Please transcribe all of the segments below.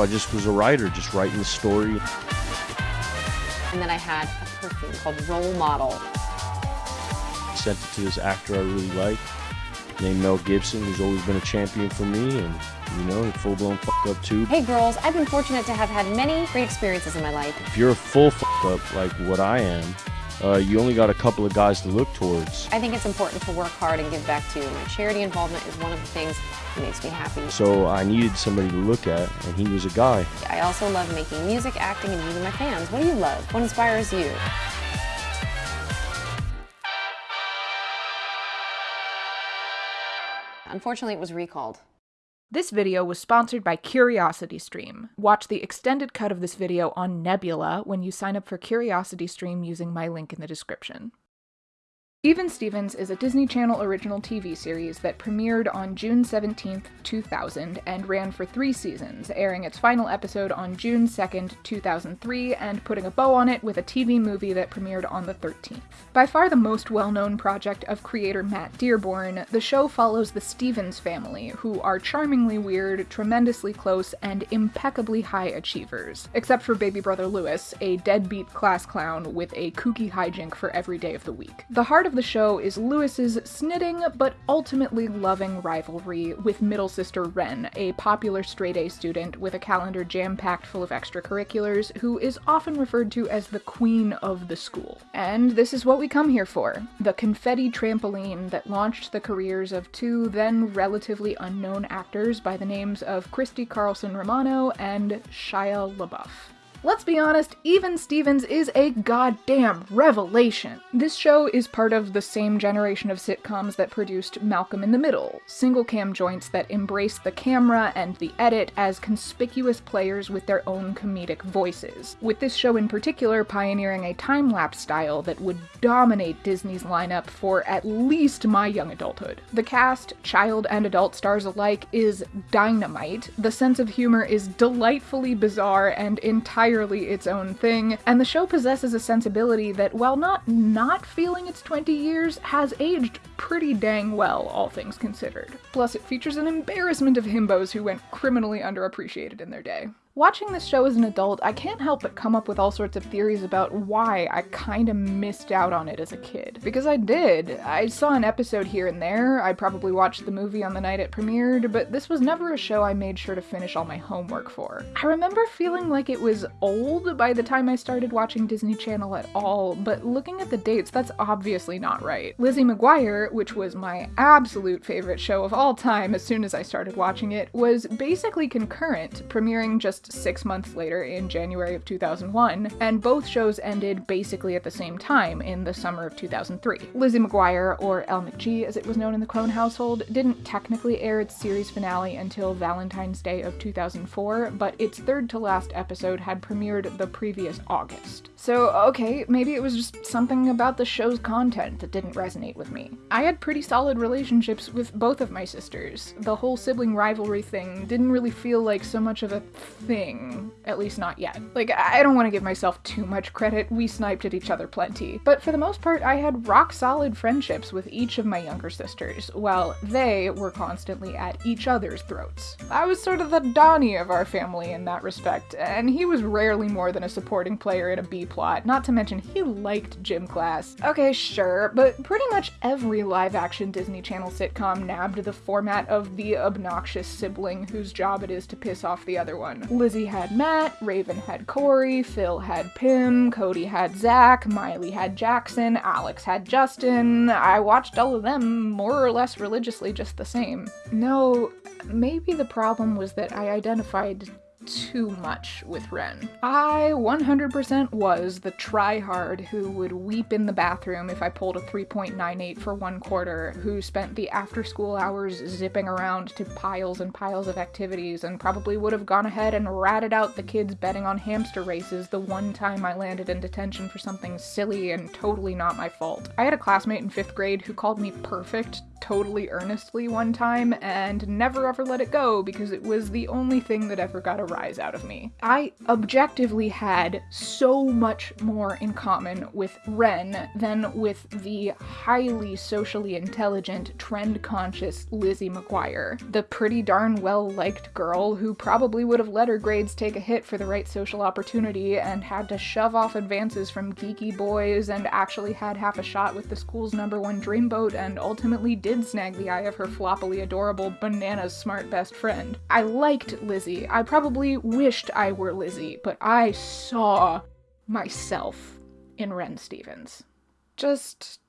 so I just was a writer, just writing the story. And then I had a perfume called Role Model. Sent it to this actor I really like, named Mel Gibson, who's always been a champion for me, and you know, full blown fuck up too. Hey girls, I've been fortunate to have had many great experiences in my life. If you're a full fuck up like what I am, uh, you only got a couple of guys to look towards. I think it's important to work hard and give back too. My charity involvement is one of the things that makes me happy. So I needed somebody to look at, and he was a guy. I also love making music, acting, and meeting my fans. What do you love? What inspires you? Unfortunately, it was recalled. This video was sponsored by CuriosityStream. Watch the extended cut of this video on Nebula when you sign up for CuriosityStream using my link in the description. Even Stevens is a Disney Channel original TV series that premiered on June 17, 2000, and ran for three seasons, airing its final episode on June 2, 2003, and putting a bow on it with a TV movie that premiered on the 13th. By far the most well known project of creator Matt Dearborn, the show follows the Stevens family, who are charmingly weird, tremendously close, and impeccably high achievers. Except for baby brother Louis, a deadbeat class clown with a kooky hijink for every day of the week. The heart of the show is Louis's snitting but ultimately loving rivalry with middle sister Ren, a popular straight A student with a calendar jam packed full of extracurriculars who is often referred to as the queen of the school. And this is what we come here for the confetti trampoline that launched the careers of two then relatively unknown actors by the names of Christy Carlson Romano and Shia LaBeouf. Let's be honest, even Stevens is a goddamn revelation. This show is part of the same generation of sitcoms that produced Malcolm in the Middle, single cam joints that embrace the camera and the edit as conspicuous players with their own comedic voices, with this show in particular pioneering a time lapse style that would dominate Disney's lineup for at least my young adulthood. The cast, child and adult stars alike, is dynamite, the sense of humor is delightfully bizarre and entirely entirely its own thing, and the show possesses a sensibility that, while not not feeling its 20 years, has aged pretty dang well, all things considered. Plus, it features an embarrassment of himbos who went criminally underappreciated in their day. Watching this show as an adult, I can't help but come up with all sorts of theories about why I kinda missed out on it as a kid. Because I did. I saw an episode here and there, I probably watched the movie on the night it premiered, but this was never a show I made sure to finish all my homework for. I remember feeling like it was old by the time I started watching Disney Channel at all, but looking at the dates, that's obviously not right. Lizzie McGuire, which was my absolute favorite show of all time as soon as I started watching it, was basically concurrent, premiering just six months later in January of 2001, and both shows ended basically at the same time in the summer of 2003. Lizzie McGuire, or Elle McG as it was known in the Crone household, didn't technically air its series finale until Valentine's Day of 2004, but its third to last episode had premiered the previous August. So, okay, maybe it was just something about the show's content that didn't resonate with me. I had pretty solid relationships with both of my sisters. The whole sibling rivalry thing didn't really feel like so much of a thing, at least not yet. Like, I don't want to give myself too much credit, we sniped at each other plenty. But for the most part, I had rock solid friendships with each of my younger sisters, while they were constantly at each other's throats. I was sort of the Donnie of our family in that respect, and he was rarely more than a supporting player in a B plot, not to mention he liked gym class. Okay, sure, but pretty much every live action Disney Channel sitcom nabbed the format of the obnoxious sibling whose job it is to piss off the other one. Lizzie had Matt, Raven had Corey, Phil had Pim, Cody had Zach, Miley had Jackson, Alex had Justin. I watched all of them more or less religiously just the same. No, maybe the problem was that I identified too much with Ren. I 100% was the tryhard who would weep in the bathroom if I pulled a 3.98 for one quarter, who spent the after school hours zipping around to piles and piles of activities, and probably would have gone ahead and ratted out the kids betting on hamster races the one time I landed in detention for something silly and totally not my fault. I had a classmate in fifth grade who called me perfect totally earnestly one time and never ever let it go because it was the only thing that ever got a rise out of me. I objectively had so much more in common with Ren than with the highly socially intelligent, trend conscious Lizzie McGuire, the pretty darn well liked girl who probably would have let her grades take a hit for the right social opportunity and had to shove off advances from geeky boys and actually had half a shot with the school's number one dreamboat and ultimately did snag the eye of her floppily adorable bananas smart best friend. I liked Lizzie. I probably wished I were Lizzie, but I saw myself in Ren Stevens. Just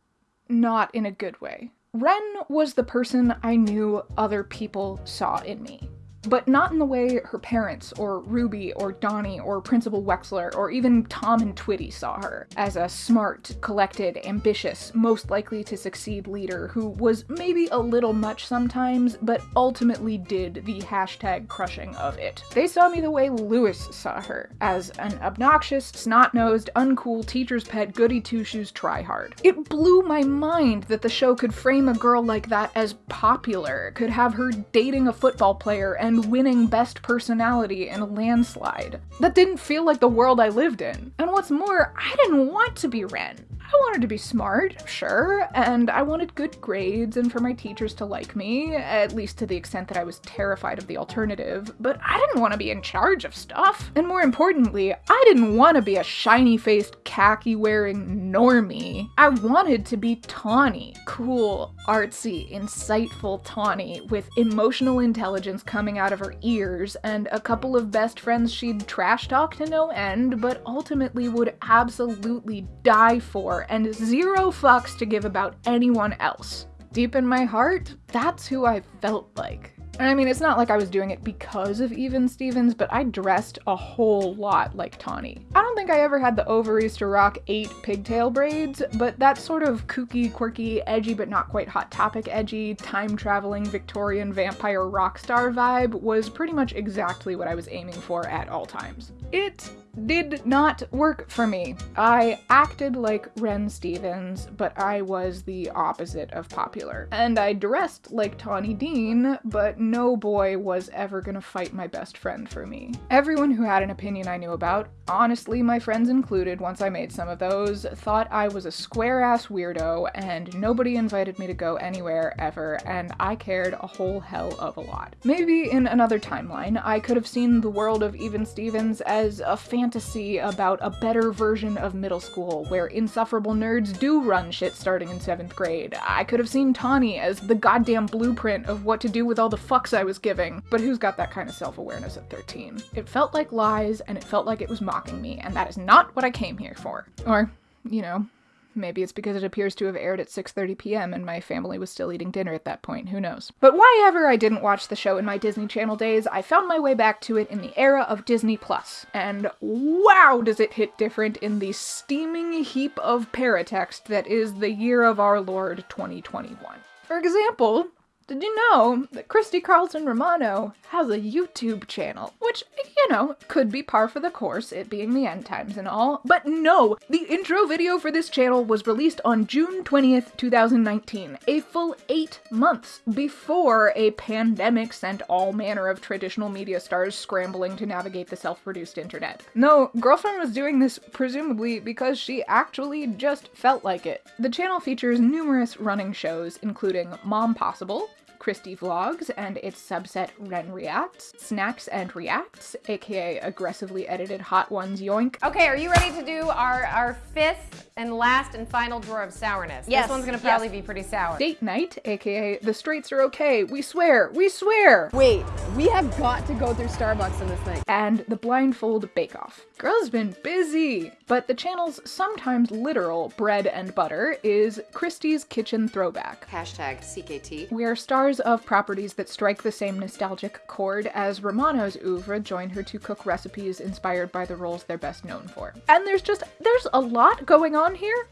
not in a good way. Ren was the person I knew other people saw in me but not in the way her parents, or Ruby, or Donnie, or Principal Wexler, or even Tom and Twitty saw her, as a smart, collected, ambitious, most likely to succeed leader who was maybe a little much sometimes, but ultimately did the hashtag crushing of it. They saw me the way Louis saw her, as an obnoxious, snot-nosed, uncool teacher's pet goody two-shoes tryhard. It blew my mind that the show could frame a girl like that as popular, could have her dating a football player and and winning Best Personality in a landslide. That didn't feel like the world I lived in. And what's more, I didn't want to be Ren. I wanted to be smart, sure, and I wanted good grades and for my teachers to like me, at least to the extent that I was terrified of the alternative, but I didn't want to be in charge of stuff. And more importantly, I didn't want to be a shiny faced, khaki wearing normie. I wanted to be Tawny. Cool, artsy, insightful Tawny with emotional intelligence coming out of her ears and a couple of best friends she'd trash talk to no end, but ultimately would absolutely die for and zero fucks to give about anyone else. Deep in my heart, that's who I felt like. I mean, it's not like I was doing it because of Even Stevens, but I dressed a whole lot like Tawny. I don't think I ever had the ovaries to rock eight pigtail braids, but that sort of kooky, quirky, edgy but not quite hot topic edgy, time-traveling Victorian vampire rock star vibe was pretty much exactly what I was aiming for at all times. It did not work for me. I acted like Ren Stevens, but I was the opposite of popular. And I dressed like Tawny Dean, but no boy was ever gonna fight my best friend for me. Everyone who had an opinion I knew about, honestly my friends included once I made some of those, thought I was a square-ass weirdo and nobody invited me to go anywhere ever, and I cared a whole hell of a lot. Maybe in another timeline, I could have seen the world of Even Stevens as a fan fantasy about a better version of middle school where insufferable nerds do run shit starting in 7th grade. I could have seen Tawny as the goddamn blueprint of what to do with all the fucks I was giving, but who's got that kind of self-awareness at 13? It felt like lies and it felt like it was mocking me, and that is not what I came here for. Or, you know, Maybe it's because it appears to have aired at 6:30 p.m. and my family was still eating dinner at that point, who knows. But why ever I didn't watch the show in my Disney Channel days, I found my way back to it in the era of Disney Plus. And wow, does it hit different in the steaming heap of paratext that is the year of our Lord 2021. For example, did you know that Christy Carlson Romano has a YouTube channel? Which, you know, could be par for the course, it being the end times and all. But no, the intro video for this channel was released on June 20th, 2019, a full eight months before a pandemic sent all manner of traditional media stars scrambling to navigate the self-produced internet. No, Girlfriend was doing this presumably because she actually just felt like it. The channel features numerous running shows, including Mom Possible, Christy Vlogs and its subset Ren Reacts, Snacks and Reacts, aka aggressively edited Hot Ones Yoink. Okay, are you ready to do our, our fifth and last and final drawer of sourness? Yes. This one's gonna probably yes. be pretty sour. Date Night, aka The Straights Are Okay, We Swear, We Swear! Wait, we have got to go through Starbucks in this thing. And The Blindfold Bake Off. Girl's been busy! But the channel's sometimes literal bread and butter is Christy's Kitchen Throwback. Hashtag CKT. Where stars of properties that strike the same nostalgic chord as Romano's oeuvre join her to cook recipes inspired by the roles they're best known for. And there's just, there's a lot going on here.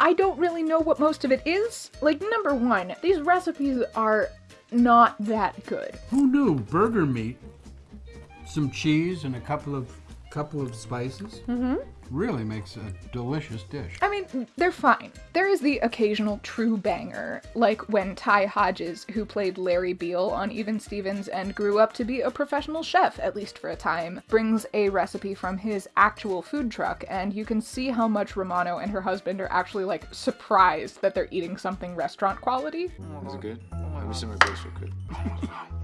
I don't really know what most of it is. Like, number one, these recipes are not that good. Who knew burger meat, some cheese, and a couple of couple of spices, mm-hmm. really makes a delicious dish. I mean, they're fine. There is the occasional true banger, like when Ty Hodges, who played Larry Beale on Even Stevens and grew up to be a professional chef, at least for a time, brings a recipe from his actual food truck, and you can see how much Romano and her husband are actually like surprised that they're eating something restaurant quality. Is it good? Oh Let me see my base real quick. this is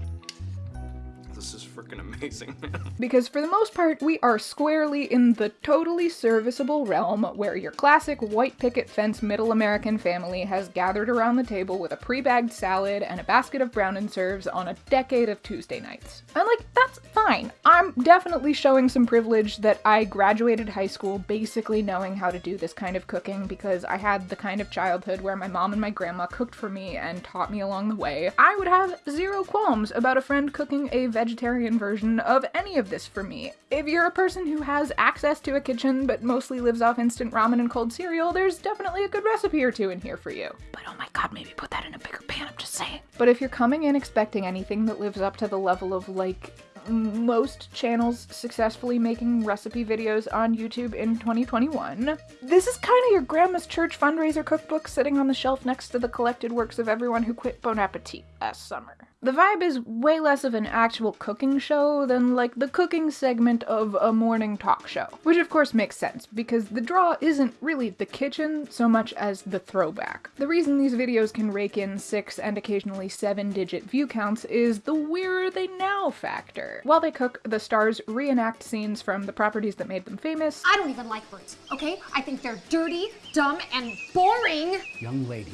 freaking amazing. Because for the most part, we are squarely in the totally serviceable realm where your classic white picket fence middle American family has gathered around the table with a pre-bagged salad and a basket of brown and serves on a decade of Tuesday nights. And like, that's fine. I'm definitely showing some privilege that I graduated high school basically knowing how to do this kind of cooking because I had the kind of childhood where my mom and my grandma cooked for me and taught me along the way. I would have zero qualms about a friend cooking a vegetarian version of any of this for me. If you're a person who has access to a kitchen but mostly lives off instant ramen and cold cereal, there's definitely a good recipe or two in here for you. But oh my god, maybe put that in a bigger pan, I'm just saying. But if you're coming in expecting anything that lives up to the level of like most channels successfully making recipe videos on YouTube in 2021. This is kind of your grandma's church fundraiser cookbook sitting on the shelf next to the collected works of everyone who quit Bon Appetit last summer. The vibe is way less of an actual cooking show than like the cooking segment of a morning talk show. Which of course makes sense, because the draw isn't really the kitchen so much as the throwback. The reason these videos can rake in six and occasionally seven digit view counts is the where are they now factor. While they cook, the stars reenact scenes from the properties that made them famous, I don't even like birds, okay? I think they're dirty, dumb, and boring. Young lady,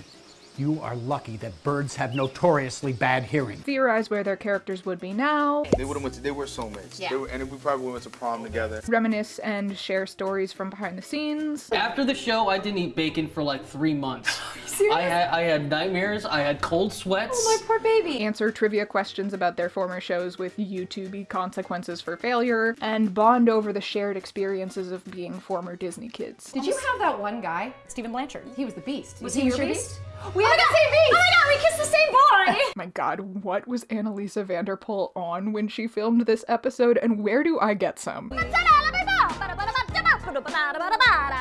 you are lucky that birds have notoriously bad hearing. theorize where their characters would be now, they would have went to, they were soulmates. Yeah. They were, and we probably went to prom together. reminisce and share stories from behind the scenes, After the show, I didn't eat bacon for like three months. I had I had nightmares. I had cold sweats. Oh, my poor baby. answer trivia questions about their former shows with YouTube consequences for failure, and bond over the shared experiences of being former Disney kids. Did you have that one guy, Stephen Blanchard? He was the beast. Was he he your your beast? beast? We oh had the same beast. Oh my god, we kissed the same boy! Oh my god, what was Anneliese van der Pol on when she filmed this episode, and where do I get some?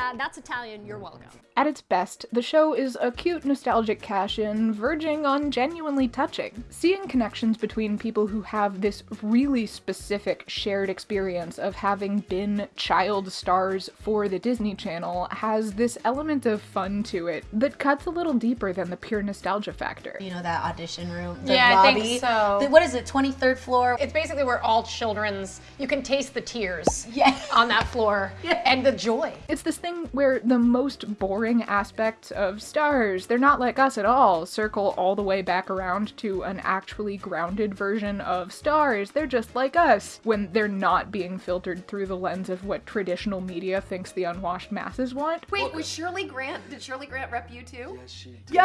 Uh, that's Italian, you're welcome. At its best, the show is a cute, nostalgic cash in, verging on genuinely touching. Seeing connections between people who have this really specific shared experience of having been child stars for the Disney Channel has this element of fun to it that cuts a little deeper than the pure nostalgia factor. You know that audition room, the Yeah, I lobby. think so. The- what is it? Twenty third floor. It's basically where all children's, you can taste the tears Yeah. on that floor and the joy. It's this thing where the most boring aspects of stars, they're not like us at all, circle all the way back around to an actually grounded version of stars. They're just like us when they're not being filtered through the lens of what traditional media thinks the unwashed masses want. Wait, was Shirley Grant? Did Shirley Grant rep you too? Yes, she did. Yo!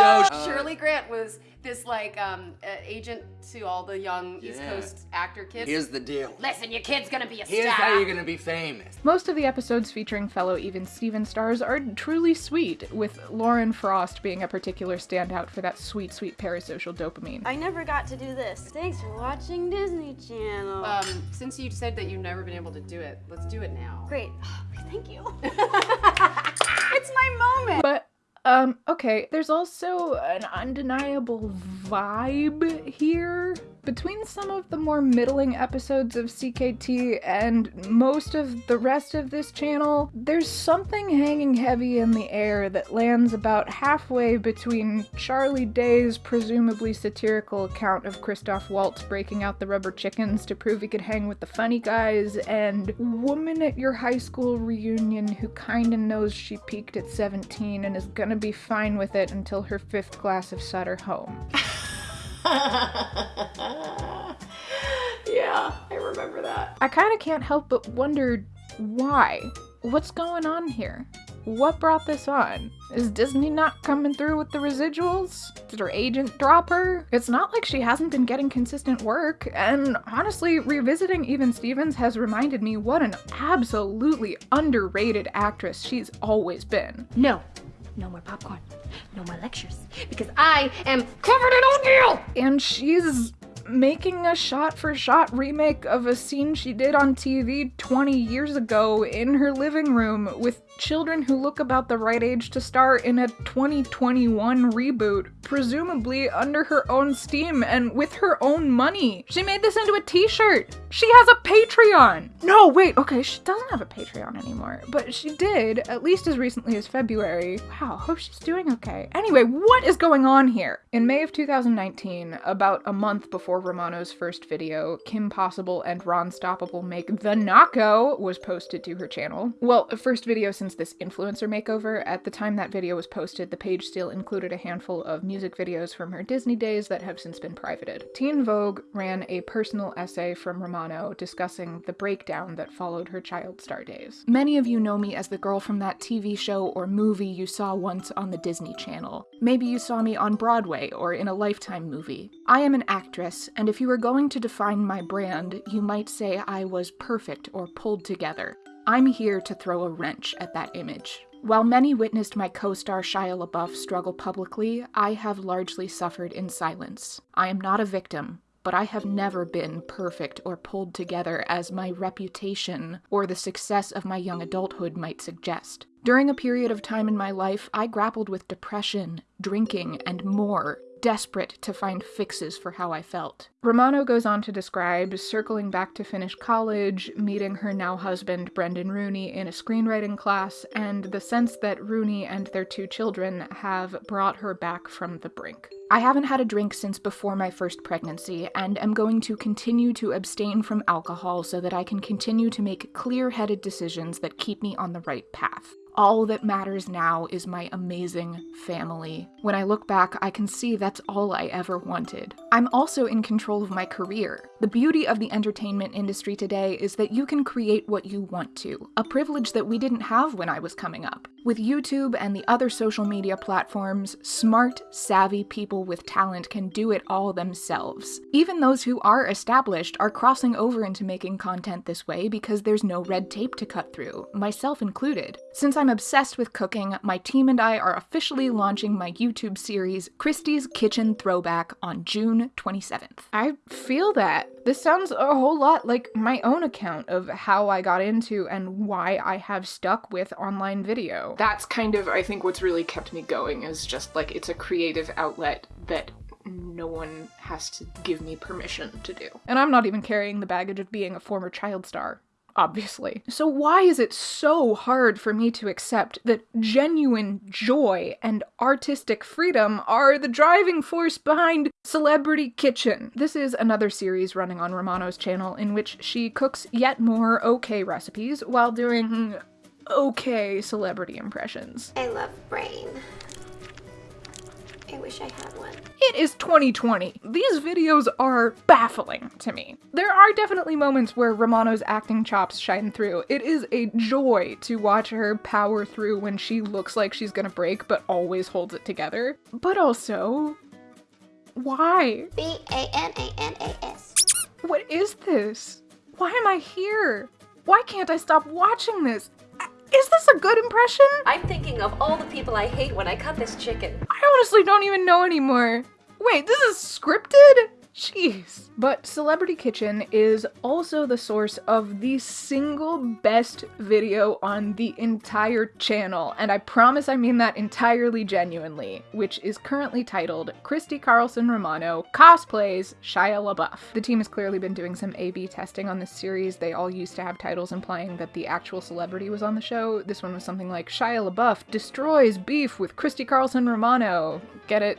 Yo, Shirley Grant was this like um uh, agent to all the young East Coast actor kids. Here's the deal. Listen, your kid's gonna be a Here's star. Here's how you're gonna be famous. Most of the episodes featuring fellow Even Steven stars are truly sweet, with Lauren Frost being a particular standout for that sweet, sweet parasocial dopamine. I never got to do this. Thanks for watching Disney Channel. Um, since you said that you've never been able to do it, let's do it now. Great. Thank you. it's my moment. But um okay, there's also an undeniable vibe here between some of the more middling episodes of CKT and most of the rest of this channel. There's something hanging heavy in the air that lands about halfway between Charlie Day's presumably satirical account of Christoph Waltz breaking out the rubber chickens to prove he could hang with the funny guys and woman at your high school reunion who kinda knows she peaked at 17 and is gonna be fine with it until her fifth glass of Sutter home. Yeah, I remember that. I kinda can't help but wonder why. What's going on here? What brought this on? Is Disney not coming through with the residuals? Did her agent drop her? It's not like she hasn't been getting consistent work, and honestly, revisiting Even Stevens has reminded me what an absolutely underrated actress she's always been. No, no more popcorn. No more lectures. Because I am covered in oatmeal! And she's making a shot for shot remake of a scene she did on TV 20 years ago in her living room with children who look about the right age to star in a 2021 reboot, presumably under her own steam and with her own money. She made this into a t shirt. She has a Patreon. No, wait, okay, she doesn't have a Patreon anymore, but she did, at least as recently as February. Wow, hope she's doing okay. Anyway, what is going on here? In May of 2019, about a month before Romano's first video, Kim Possible and Ron Stoppable make The Naco was posted to her channel. Well, first video since this influencer makeover. At the time that video was posted, the page still included a handful of music videos from her Disney days that have since been privated. Teen Vogue ran a personal essay from Romano discussing the breakdown that followed her child star days. Many of you know me as the girl from that TV show or movie you saw once on the Disney Channel. Maybe you saw me on Broadway or in a Lifetime movie. I am an actress, and if you were going to define my brand, you might say I was perfect or pulled together. I'm here to throw a wrench at that image. While many witnessed my co star Shia LaBeouf struggle publicly, I have largely suffered in silence. I am not a victim, but I have never been perfect or pulled together as my reputation or the success of my young adulthood might suggest. During a period of time in my life, I grappled with depression, drinking, and more, desperate to find fixes for how I felt. Romano goes on to describe circling back to finish college, meeting her now husband Brendan Rooney in a screenwriting class, and the sense that Rooney and their two children have brought her back from the brink. I haven't had a drink since before my first pregnancy, and am going to continue to abstain from alcohol so that I can continue to make clear headed decisions that keep me on the right path. All that matters now is my amazing family. When I look back, I can see that's all I ever wanted. I'm also in control of my career. The beauty of the entertainment industry today is that you can create what you want to, a privilege that we didn't have when I was coming up. With YouTube and the other social media platforms, smart, savvy people with talent can do it all themselves. Even those who are established are crossing over into making content this way because there's no red tape to cut through, myself included. Since I'm obsessed with cooking, my team and I are officially launching my YouTube series, Christy's Kitchen Throwback, on June 27th. I feel that. This sounds a whole lot like my own account of how I got into and why I have stuck with online video. That's kind of, I think, what's really kept me going is just like it's a creative outlet that no one has to give me permission to do. And I'm not even carrying the baggage of being a former child star obviously. So, why is it so hard for me to accept that genuine joy and artistic freedom are the driving force behind Celebrity Kitchen? This is another series running on Romano's channel in which she cooks yet more okay recipes while doing okay celebrity impressions. I love brain. I wish I had one. It is 2020. These videos are baffling to me. There are definitely moments where Romano's acting chops shine through. It is a joy to watch her power through when she looks like she's gonna break but always holds it together. But also, why? B A N A N A S. What is this? Why am I here? Why can't I stop watching this? Is this a good impression? I'm thinking of all the people I hate when I cut this chicken. I honestly don't even know anymore. Wait, this is scripted? Jeez. But Celebrity Kitchen is also the source of the single best video on the entire channel, and I promise I mean that entirely genuinely, which is currently titled Christy Carlson Romano Cosplays Shia LaBeouf. The team has clearly been doing some A-B testing on this series. They all used to have titles implying that the actual celebrity was on the show. This one was something like Shia LaBeouf destroys beef with Christy Carlson Romano. Get it?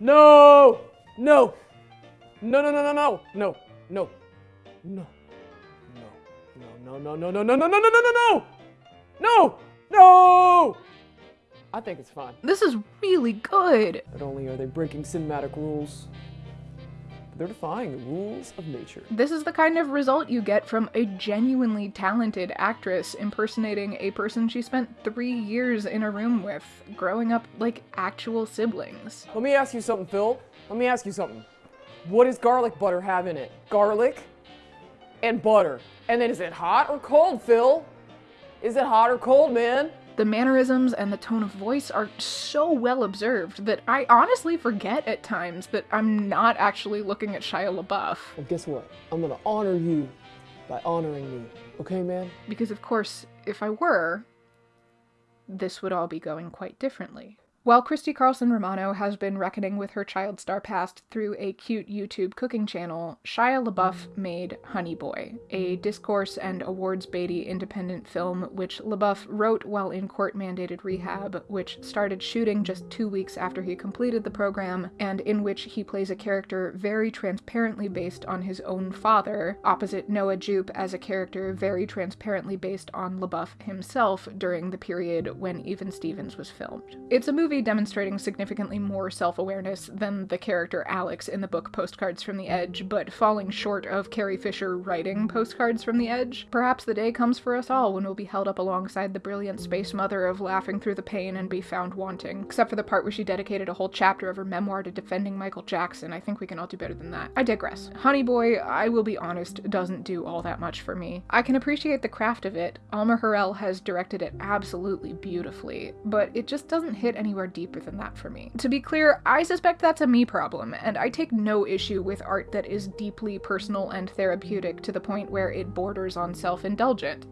No! No! No, no, no, no, no! No, no, no. No, no, no, no, no, no, no, no, no, no, no, no! No! No! I think it's fine. This is really good. Not only are they breaking cinematic rules, They're defying the rules of nature. This is the kind of result you get from a genuinely talented actress impersonating a person she spent three years in a room with, growing up like actual siblings. Let me ask you something, Phil. Let me ask you something. What does garlic butter have in it? Garlic and butter. And then is it hot or cold, Phil? Is it hot or cold, man? The mannerisms and the tone of voice are so well observed that I honestly forget at times that I'm not actually looking at Shia LaBeouf. Well, guess what? I'm gonna honor you by honoring me. Okay, man? Because, of course, if I were, this would all be going quite differently. While Christy Carlson Romano has been reckoning with her child star past through a cute YouTube cooking channel, Shia LaBeouf made Honey Boy, a discourse and awards baity independent film which LaBeouf wrote while in court mandated rehab, which started shooting just two weeks after he completed the program, and in which he plays a character very transparently based on his own father, opposite Noah Jupe as a character very transparently based on LaBeouf himself during the period when Even Stevens was filmed. It's a movie demonstrating significantly more self-awareness than the character Alex in the book Postcards from the Edge, but falling short of Carrie Fisher writing Postcards from the Edge. Perhaps the day comes for us all when we'll be held up alongside the brilliant space mother of laughing through the pain and be found wanting. Except for the part where she dedicated a whole chapter of her memoir to defending Michael Jackson, I think we can all do better than that. I digress. Honey Boy, I will be honest, doesn't do all that much for me. I can appreciate the craft of it. Alma Har'el has directed it absolutely beautifully, but it just doesn't hit anywhere deeper than that for me. To be clear, I suspect that's a me problem, and I take no issue with art that is deeply personal and therapeutic to the point where it borders on self-indulgent.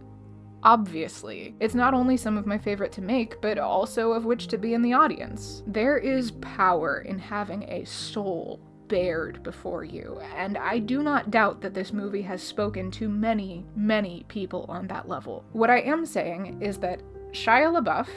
Obviously. It's not only some of my favorite to make, but also of which to be in the audience. There is power in having a soul bared before you, and I do not doubt that this movie has spoken to many, many people on that level. What I am saying is that Shia LaBeouf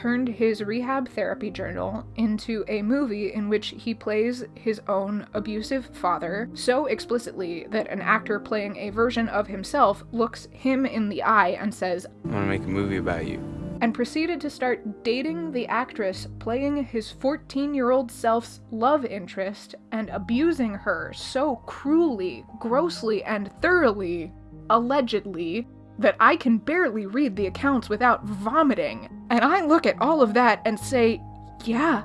turned his rehab therapy journal into a movie in which he plays his own abusive father so explicitly that an actor playing a version of himself looks him in the eye and says, I want to make a movie about you. And proceeded to start dating the actress playing his 14 year old self's love interest and abusing her so cruelly, grossly, and thoroughly, allegedly, that I can barely read the accounts without vomiting. And I look at all of that and say, yeah,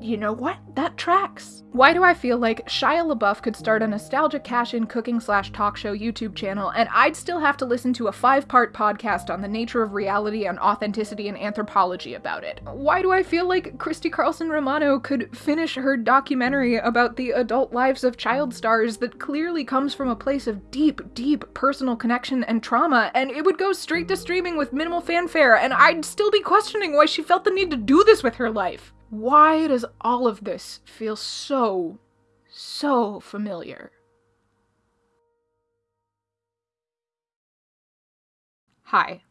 you know what? That tracks. Why do I feel like Shia LaBeouf could start a nostalgia cash-in cooking slash talk show YouTube channel and I'd still have to listen to a five-part podcast on the nature of reality and authenticity and anthropology about it? Why do I feel like Christy Carlson Romano could finish her documentary about the adult lives of child stars that clearly comes from a place of deep, deep personal connection and trauma and it would go straight to streaming with minimal fanfare and I'd still be questioning why she felt the need to do this with her life? Why does all of this feel so, so familiar? Hi.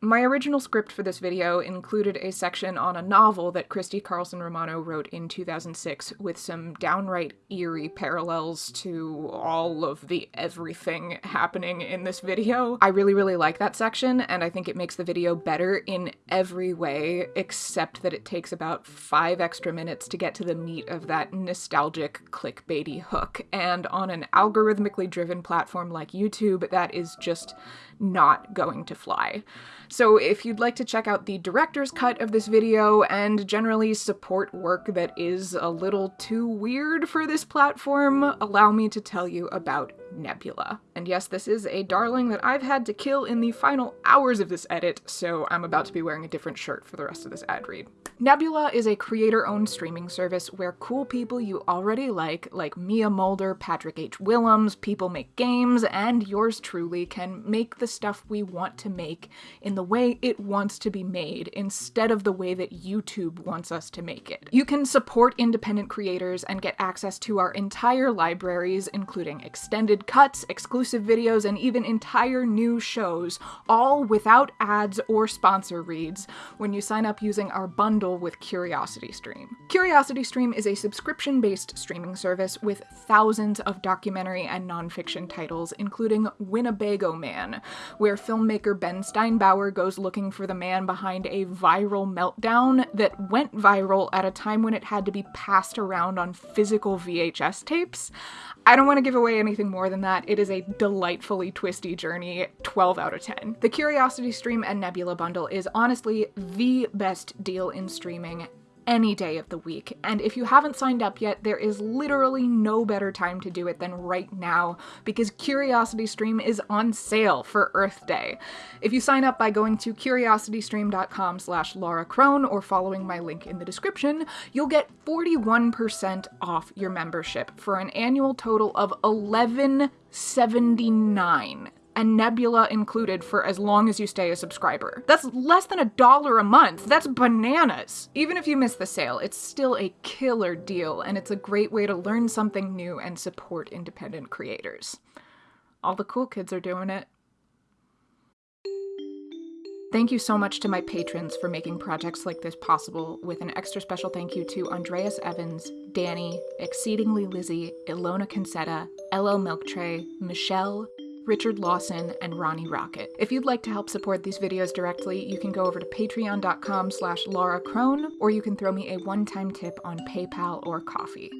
My original script for this video included a section on a novel that Christy Carlson Romano wrote in 2006 with some downright eerie parallels to all of the everything happening in this video. I really, really like that section, and I think it makes the video better in every way, except that it takes about five extra minutes to get to the meat of that nostalgic clickbaity hook, and on an algorithmically driven platform like YouTube, that is just not going to fly. So if you'd like to check out the director's cut of this video and generally support work that is a little too weird for this platform, allow me to tell you about Nebula. And yes, this is a darling that I've had to kill in the final hours of this edit, so I'm about to be wearing a different shirt for the rest of this ad read. Nebula is a creator-owned streaming service where cool people you already like, like Mia Mulder, Patrick H. Willems, People Make Games, and yours truly can make the stuff we want to make in the way it wants to be made instead of the way that YouTube wants us to make it. You can support independent creators and get access to our entire libraries, including extended cuts, exclusive videos, and even entire new shows, all without ads or sponsor reads when you sign up using our bundle with CuriosityStream. CuriosityStream is a subscription-based streaming service with thousands of documentary and nonfiction titles, including Winnebago Man, where filmmaker Ben Steinbauer goes looking for the man behind a viral meltdown that went viral at a time when it had to be passed around on physical VHS tapes. I don't want to give away anything more than that. It is a delightfully twisty journey, 12 out of 10. The Curiosity Stream and Nebula bundle is honestly the best deal in streaming any day of the week. And if you haven't signed up yet, there is literally no better time to do it than right now because Curiosity Stream is on sale for Earth Day. If you sign up by going to curiositystream.com slash Laura Crone or following my link in the description, you'll get 41% off your membership for an annual total of 1179 and Nebula included for as long as you stay a subscriber. That's less than a dollar a month. That's bananas. Even if you miss the sale, it's still a killer deal, and it's a great way to learn something new and support independent creators. All the cool kids are doing it. Thank you so much to my patrons for making projects like this possible, with an extra special thank you to Andreas Evans, Danny, Exceedingly Lizzie, Ilona Concetta, LL Milktray, Michelle, Richard Lawson, and Ronnie Rocket. If you'd like to help support these videos directly, you can go over to patreon.com slash Laura Crone, or you can throw me a one-time tip on PayPal or Ko-fi.